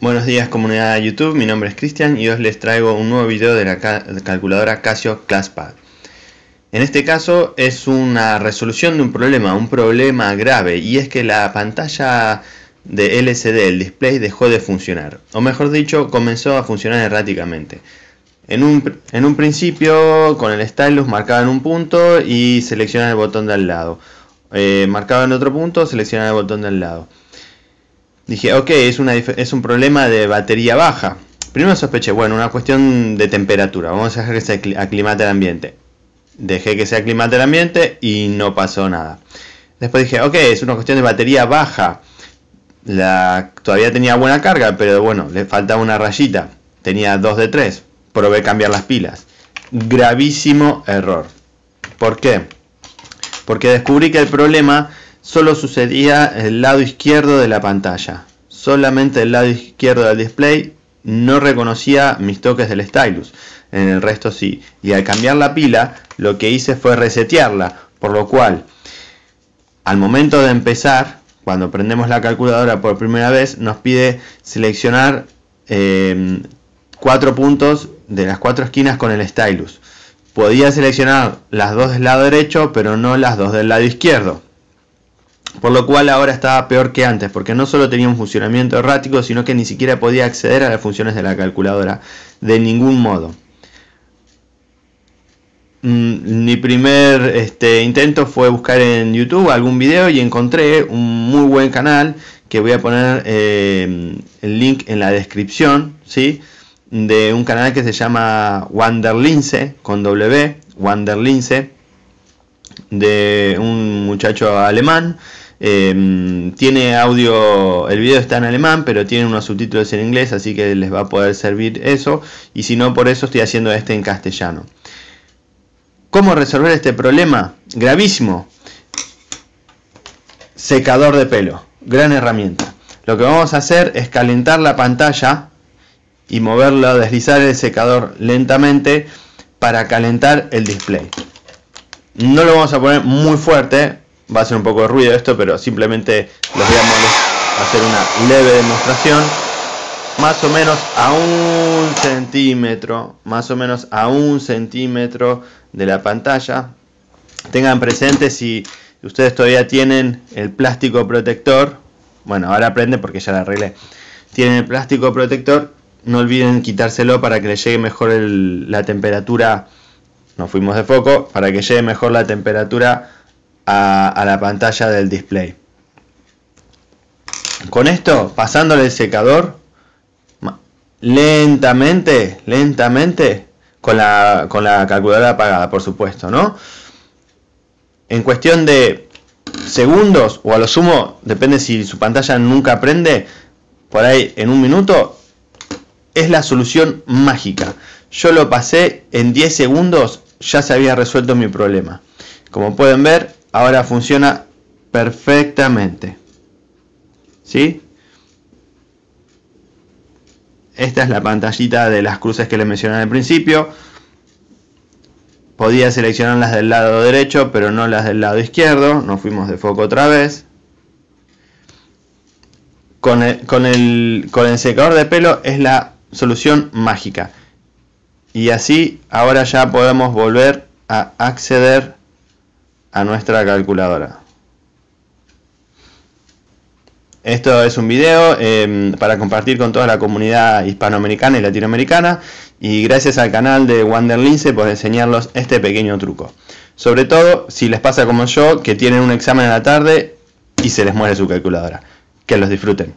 Buenos días comunidad de YouTube, mi nombre es Cristian y hoy les traigo un nuevo video de la calculadora Casio ClassPad. En este caso es una resolución de un problema, un problema grave y es que la pantalla de LCD, el display, dejó de funcionar. O mejor dicho, comenzó a funcionar erráticamente. En un, principio con el stylus en un punto y seleccionaba el botón de al lado. Eh, en otro punto, seleccionaba el botón de al lado. Dije, ok, es, es un problema de batería baja. Primero sospeché, bueno, una cuestión de temperatura. Vamos a dejar que se aclimate el ambiente. Dejé que se aclimate el ambiente y no pasó nada. Después dije, ok, es una cuestión de batería baja. La, todavía tenía buena carga, pero bueno, le faltaba una rayita. Tenía 2 de 3. Probé cambiar las pilas. Gravísimo error. ¿Por qué? Porque descubrí que el problema solo sucedía el lado izquierdo de la pantalla. Solamente el lado izquierdo del display no reconocía mis toques del stylus. En el resto sí. Y al cambiar la pila, lo que hice fue resetearla. Por lo cual, al momento de empezar, cuando prendemos la calculadora por primera vez, nos pide seleccionar em, cuatro puntos de las cuatro esquinas con el stylus. Podía seleccionar las dos del lado derecho, pero no las dos del lado izquierdo. Por lo cual ahora estaba peor que antes, porque no solo tenía un funcionamiento errático, sino que ni siquiera podía acceder a las funciones de la calculadora de ningún modo. Mm, mi primer este, intento fue buscar en YouTube algún video y encontré un muy buen canal que voy a poner eh, el link en la descripción, ¿sí? de un canal que se llama Wanderlince con W, Wanderlince, de un muchacho alemán Em, tiene audio, el video está en alemán, pero tiene unos subtítulos en inglés, así que les va a poder servir eso. Y si no, por eso estoy haciendo este en castellano. ¿Cómo resolver este problema? Gravísimo. Secador de pelo. Gran herramienta. Lo que vamos a hacer es calentar la pantalla y moverlo, deslizar el secador lentamente para calentar el display. No lo vamos a poner muy fuerte, va a ser un poco de ruido esto, pero simplemente les voy a hacer una leve demostración. Más o menos a un centímetro, más o menos a un centímetro de la pantalla. Tengan presente si ustedes todavía tienen el plástico protector. Bueno, ahora aprende porque ya la arreglé. Tienen el plástico protector. No olviden quitárselo para que le llegue mejor la temperatura. Nos fuimos de foco. Para que llegue mejor la temperatura a, la pantalla del display. Con esto, pasándole el secador, lentamente, lentamente, con la, con la calculadora apagada, por supuesto, ¿no? En cuestión de segundos, o a lo sumo, depende si su pantalla nunca prende, por ahí en un minuto, es la solución mágica. Yo lo pasé en 10 segundos, ya se había resuelto mi problema. Como pueden ver, ahora funciona perfectamente. ¿Sí? Esta es la pantallita de las cruces que les mencioné al principio. Podía seleccionar las del lado derecho, pero no las del lado izquierdo. Nos fuimos de foco otra vez. Con el, con el, con el secador de pelo es la solución mágica. Y así ahora ya podemos volver a acceder a nuestra calculadora. Esto es un video em, para compartir con toda la comunidad hispanoamericana y latinoamericana y gracias al canal de Wanderlince por enseñarlos este pequeño truco. Sobre todo si les pasa como yo que tienen un examen en la tarde y se les muere su calculadora. Que los disfruten.